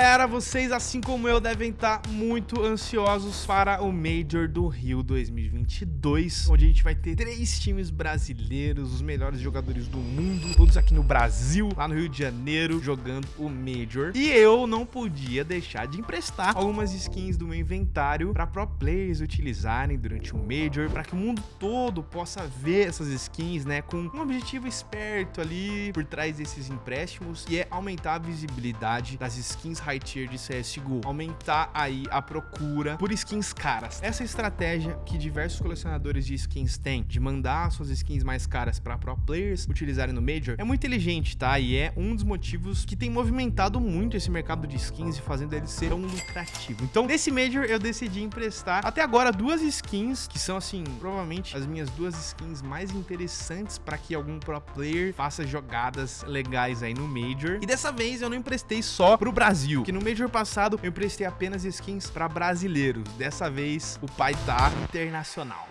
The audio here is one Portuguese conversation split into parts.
galera, vocês, assim como eu, devem estar muito ansiosos para o Major do Rio 2022, onde a gente vai ter três times brasileiros, os melhores jogadores do mundo, todos aqui no Brasil, lá no Rio de Janeiro, jogando o Major. E eu não podia deixar de emprestar algumas skins do meu inventário para pro players utilizarem durante o Major, para que o mundo todo possa ver essas skins, né, com um objetivo esperto ali por trás desses empréstimos, e é aumentar a visibilidade das skins high tier de CSGO, aumentar aí a procura por skins caras. Essa estratégia que diversos colecionadores de skins têm, de mandar suas skins mais caras para pro players utilizarem no Major, é muito inteligente, tá? E é um dos motivos que tem movimentado muito esse mercado de skins e fazendo ele ser tão lucrativo. Então, nesse Major eu decidi emprestar até agora duas skins, que são assim, provavelmente as minhas duas skins mais interessantes para que algum pro player faça jogadas legais aí no Major. E dessa vez eu não emprestei só pro Brasil, que no Major passado eu emprestei apenas skins para brasileiros. Dessa vez o pai tá internacional.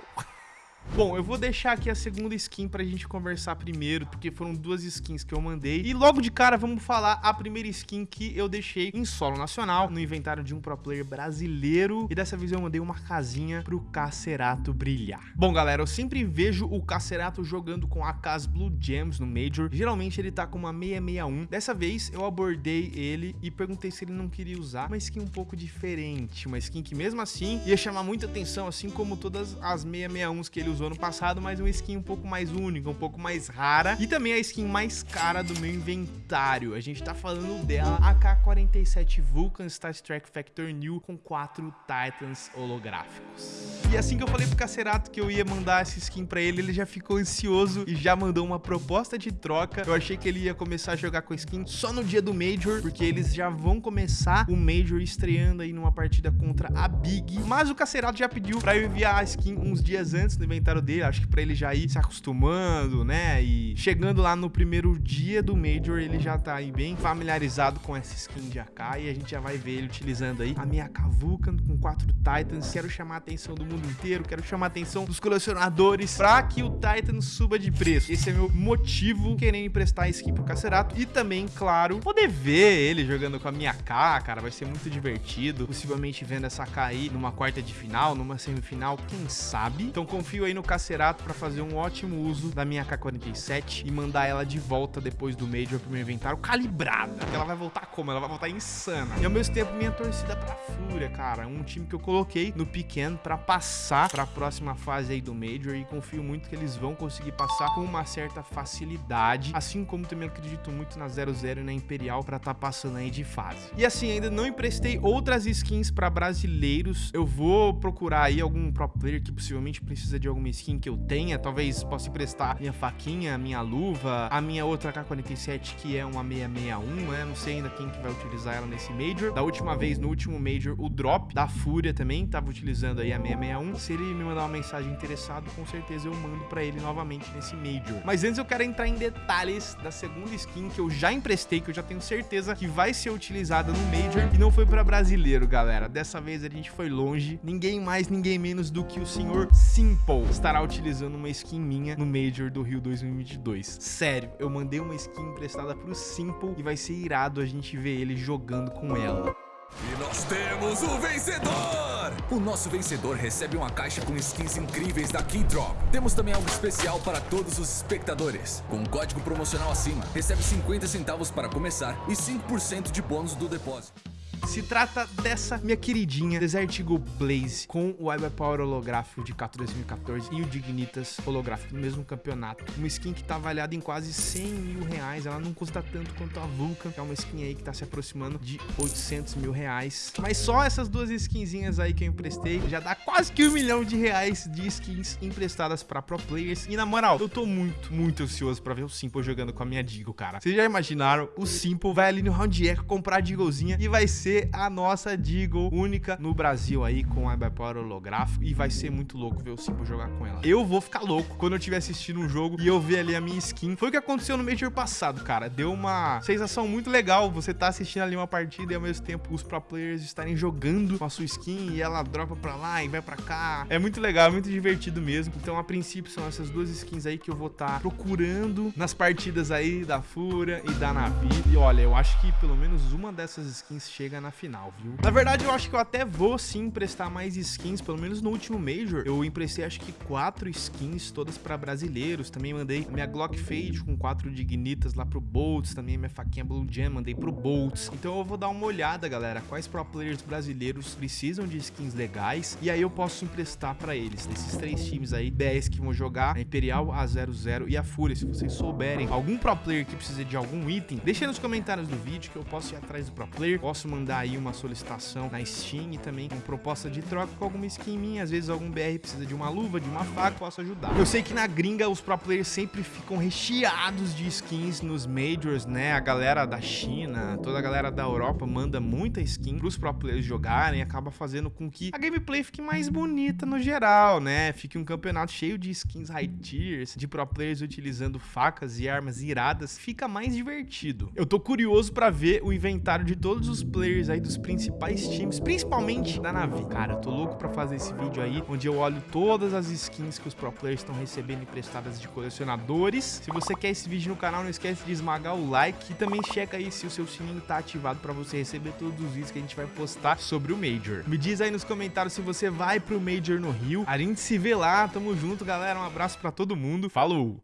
Bom, eu vou deixar aqui a segunda skin pra gente conversar primeiro, porque foram duas skins que eu mandei. E logo de cara, vamos falar a primeira skin que eu deixei em solo nacional, no inventário de um pro player brasileiro. E dessa vez eu mandei uma casinha pro Cacerato brilhar. Bom, galera, eu sempre vejo o Cacerato jogando com a Cas Blue Gems no Major. Geralmente ele tá com uma 661. Dessa vez eu abordei ele e perguntei se ele não queria usar uma skin um pouco diferente. Uma skin que mesmo assim ia chamar muita atenção, assim como todas as 661s que ele usou ano passado, mas uma skin um pouco mais única, um pouco mais rara e também a skin mais cara do meu inventário. A gente tá falando dela, AK-47 Vulcan Star Trek Factor New com quatro Titans holográficos. E assim que eu falei pro Cacerato que eu ia mandar essa skin pra ele, ele já ficou ansioso e já mandou uma proposta de troca. Eu achei que ele ia começar a jogar com a skin só no dia do Major, porque eles já vão começar o Major estreando aí numa partida contra a Big. Mas o Cacerato já pediu pra eu enviar a skin uns dias antes no inventário dele, acho que pra ele já ir se acostumando, né? E chegando lá no primeiro dia do Major, ele já tá aí bem familiarizado com essa skin de AK e a gente já vai ver ele utilizando aí a minha AK Vulcan com quatro Titans. Quero chamar a atenção do mundo inteiro, quero chamar a atenção dos colecionadores pra que o Titan suba de preço. Esse é meu motivo querendo emprestar a skin pro Cacerato e também, claro, poder ver ele jogando com a minha AK, cara, vai ser muito divertido. Possivelmente vendo essa AK aí numa quarta de final, numa semifinal, quem sabe? Então confio aí no Cacerato para fazer um ótimo uso da minha K-47 e mandar ela de volta depois do Major pro meu inventário calibrada. Ela vai voltar como? Ela vai voltar insana. E ao mesmo tempo minha torcida pra Fúria, cara. Um time que eu coloquei no pequeno para passar para a próxima fase aí do Major e confio muito que eles vão conseguir passar com uma certa facilidade, assim como também acredito muito na 00 e na Imperial para estar tá passando aí de fase. E assim, ainda não emprestei outras skins para brasileiros. Eu vou procurar aí algum pro player que possivelmente precisa de alguma skin que eu tenha, talvez possa emprestar minha faquinha, minha luva, a minha outra K47 que é uma 661, né? Não sei ainda quem que vai utilizar ela nesse Major. Da última vez, no último Major, o Drop da Fúria também tava utilizando aí a 661. Se ele me mandar uma mensagem interessado, com certeza eu mando pra ele novamente nesse Major. Mas antes eu quero entrar em detalhes da segunda skin que eu já emprestei, que eu já tenho certeza que vai ser utilizada no Major e não foi pra brasileiro, galera. Dessa vez a gente foi longe. Ninguém mais, ninguém menos do que o senhor Simple estará utilizando uma skin minha no Major do Rio 2022. Sério, eu mandei uma skin emprestada pro Simple e vai ser irado a gente ver ele jogando com ela. E nós temos o vencedor! O nosso vencedor recebe uma caixa com skins incríveis da Keydrop. Temos também algo especial para todos os espectadores. Com um código promocional acima, recebe 50 centavos para começar e 5% de bônus do depósito. Se trata dessa minha queridinha Desert Eagle Blaze com o Cyber Power holográfico de Cato 2014 e o Dignitas holográfico no mesmo campeonato. Uma skin que tá avaliada em quase 100 mil reais. Ela não custa tanto quanto a Vulcan, é uma skin aí que tá se aproximando de 800 mil reais. Mas só essas duas skinzinhas aí que eu emprestei já dá quase que um milhão de reais de skins emprestadas pra pro players. E na moral, eu tô muito, muito ansioso pra ver o Simple jogando com a minha Deagle, cara. Vocês já imaginaram? O Simple vai ali no Round Echo comprar a Deaglezinha e vai ser ser a nossa Deagle única no Brasil aí com a holográfico e vai ser muito louco ver o Simple jogar com ela. Eu vou ficar louco quando eu estiver assistindo um jogo e eu ver ali a minha skin. Foi o que aconteceu no Major passado, cara. Deu uma sensação muito legal você tá assistindo ali uma partida e ao mesmo tempo os pro players estarem jogando com a sua skin e ela dropa pra lá e vai pra cá. É muito legal, é muito divertido mesmo. Então, a princípio, são essas duas skins aí que eu vou estar tá procurando nas partidas aí da Fúria e da Navi. E olha, eu acho que pelo menos uma dessas skins chega na final, viu? Na verdade, eu acho que eu até vou sim emprestar mais skins, pelo menos no último Major. Eu emprestei acho que quatro skins, todas pra brasileiros. Também mandei minha Glock Fade com quatro dignitas lá pro Boltz, também minha faquinha Blue Jam mandei pro Boltz. Então eu vou dar uma olhada, galera, quais pro players brasileiros precisam de skins legais e aí eu posso emprestar pra eles. Desses três times aí, 10 que vão jogar, a Imperial, a 00 e a Fúria. Se vocês souberem algum pro player que precisa de algum item, deixa nos comentários do vídeo que eu posso ir atrás do pro player, posso mandar aí uma solicitação na Steam e também com proposta de troca com alguma skin minha. Às vezes algum BR precisa de uma luva, de uma faca, posso ajudar. Eu sei que na gringa os pro players sempre ficam recheados de skins nos Majors, né? A galera da China, toda a galera da Europa manda muita skin pros pro players jogarem, acaba fazendo com que a gameplay fique mais bonita no geral, né? Fique um campeonato cheio de skins high tiers, de pro players utilizando facas e armas iradas, fica mais divertido. Eu tô curioso pra ver o inventário de todos os players aí dos principais times, principalmente da Navi. Cara, eu tô louco pra fazer esse vídeo aí, onde eu olho todas as skins que os pro players estão recebendo emprestadas de colecionadores. Se você quer esse vídeo no canal, não esquece de esmagar o like e também checa aí se o seu sininho tá ativado pra você receber todos os vídeos que a gente vai postar sobre o Major. Me diz aí nos comentários se você vai pro Major no Rio. A gente se vê lá, tamo junto, galera. Um abraço pra todo mundo. Falou!